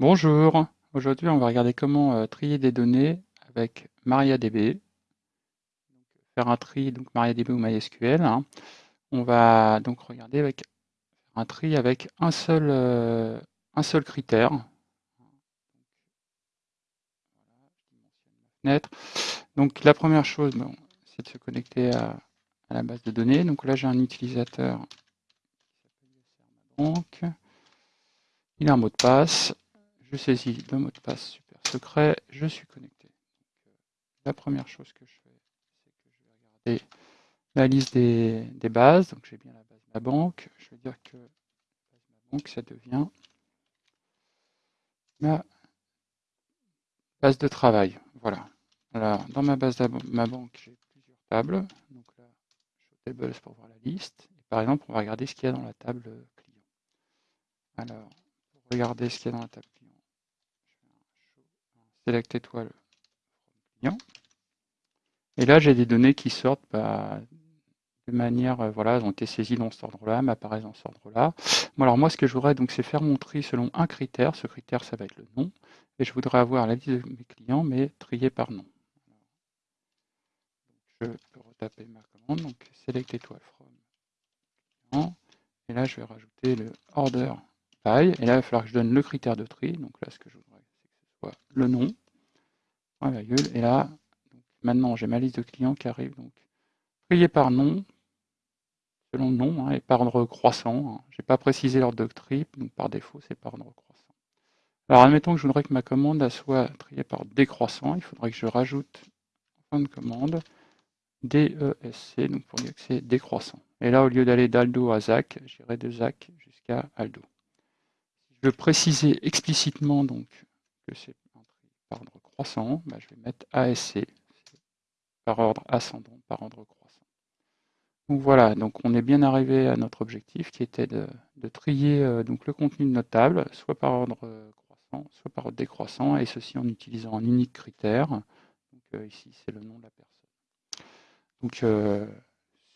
Bonjour, aujourd'hui on va regarder comment euh, trier des données avec MariaDB. Faire un tri, donc MariaDB ou MySQL. hein. On va donc regarder avec un tri avec un seul, euh, critère. Donc la première chose, c'est de se connecter à, à la base de données. Donc là j'ai un utilisateur qui s'appelle Il a un mot de passe je saisis le mot de passe super secret, je suis connecté. Euh, la première chose que je fais, c'est que je vais regarder la liste des, bases. Donc j'ai bien la base de ma banque. Je vais dire que la banque, ça devient ma base de travail. Voilà. Alors, dans ma base de ma banque, j'ai plusieurs tables. Donc là, show tables pour voir la liste. Et par exemple, on va regarder ce qu'il y a dans la table client. Alors, pour regarder ce qu'il y a dans la table client, select étoile client. Et là, j'ai des données qui sortent bah, de manière, euh, voilà, elles ont été saisies dans cet ordre-là, m'apparaissent dans cet ordre-là. Bon, alors moi, ce que je voudrais, donc, c'est faire mon tri selon un critère. Ce critère, ça va être le nom. Et je voudrais avoir la liste de mes clients, mais triée par nom. je peux retaper ma commande, donc select étoile from client. Et là, je vais rajouter le order by. Et là, il va falloir que je donne le critère de tri. Donc là, ce que je voudrais, c'est que ce soit le nom. Et là, maintenant, j'ai ma liste de clients qui arrive. Donc, trié par nom, selon le nom, hein, et par ordre croissant. Hein. Je n'ai pas précisé l'ordre de tri, donc par défaut, c'est par ordre croissant. Alors, admettons que je voudrais que ma commande soit triée par décroissant. Il faudrait que je rajoute en fin de commande DESC, donc pour dire que c'est décroissant. Et là, au lieu d'aller d'Aldo à ZAC, j'irai de ZAC jusqu'à Aldo. Je veux préciser explicitement donc que c'est par ordre bah, je vais mettre ASC, par ordre ascendant, par ordre croissant. Donc voilà, donc on est bien arrivé à notre objectif qui était de, trier euh, donc le contenu de notre table, soit par ordre croissant, soit par ordre décroissant, et ceci en utilisant un unique critère. Donc, euh, ici, c'est le nom de la personne. Donc euh,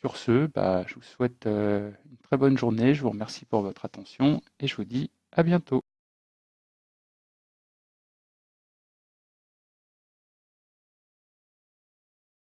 sur ce, bah, je vous souhaite une très bonne journée, je vous remercie pour votre attention et je vous dis à bientôt.